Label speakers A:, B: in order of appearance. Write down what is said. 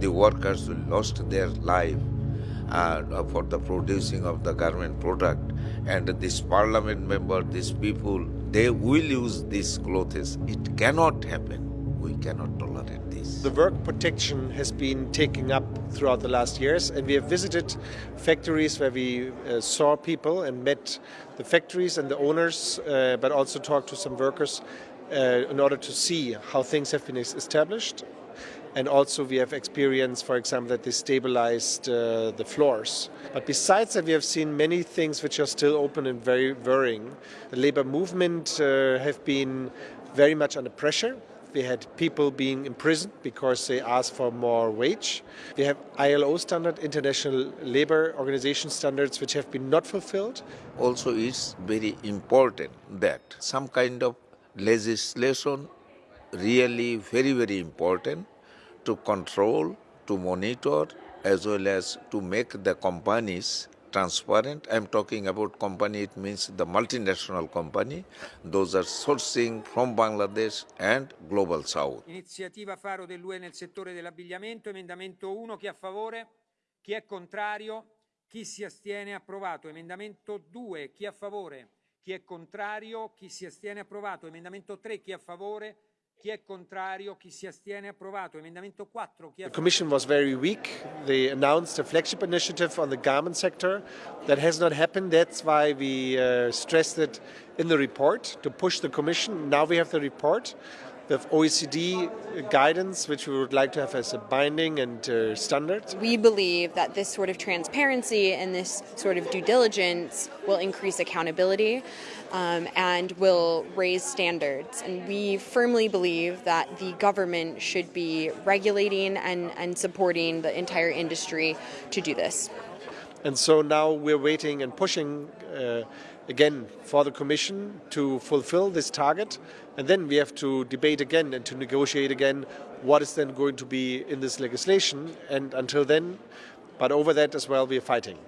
A: the workers who lost their life uh, for the producing of the garment product. And this parliament member these people they will use these clothes. It cannot happen. We cannot tolerate this.
B: The work protection has been taking up throughout the last years and we have visited factories where we uh, saw people and met the factories and the owners uh, but also talked to some workers uh, in order to see how things have been established and also we have experienced, for example, that they stabilized uh, the floors. But besides that, we have seen many things which are still open and very worrying. The labor movement uh, have been very much under pressure. We had people being imprisoned because they asked for more wage. We have ILO standard, International Labour Organization standards, which have been not fulfilled.
A: Also, it's very important that some kind of legislation really very, very important to control, to monitor, as well as to make the companies transparent. I'm talking about company, it means the multinational company. Those are sourcing from Bangladesh and Global South.
C: Iniziativa faro dell'UE nel settore dell'abbigliamento, emendamento 1, chi è a favore? Chi è contrario? Chi si astiene? Approvato. Emendamento 2, chi è a favore? Chi è contrario? Chi si astiene? Approvato. Emendamento 3, chi è a favore? Chi è contrario? Chi si astiene? Approvato. Emendamento 4. Chi è
B: the Commission was very weak. They announced a flagship initiative on the garment sector. That has not happened. That's why we uh, stressed it in the report to push the Commission. Now we have the report. We have OECD guidance, which we would like to have as a binding and uh, standard.
D: We believe that this sort of transparency and this sort of due diligence will increase accountability um, and will raise standards. And we firmly believe that the government should be regulating and, and supporting the entire industry to do this.
B: And so now we're waiting and pushing uh, again for the Commission to fulfill this target. And then we have to debate again and to negotiate again what is then going to be in this legislation. And until then, but over that as well, we are fighting.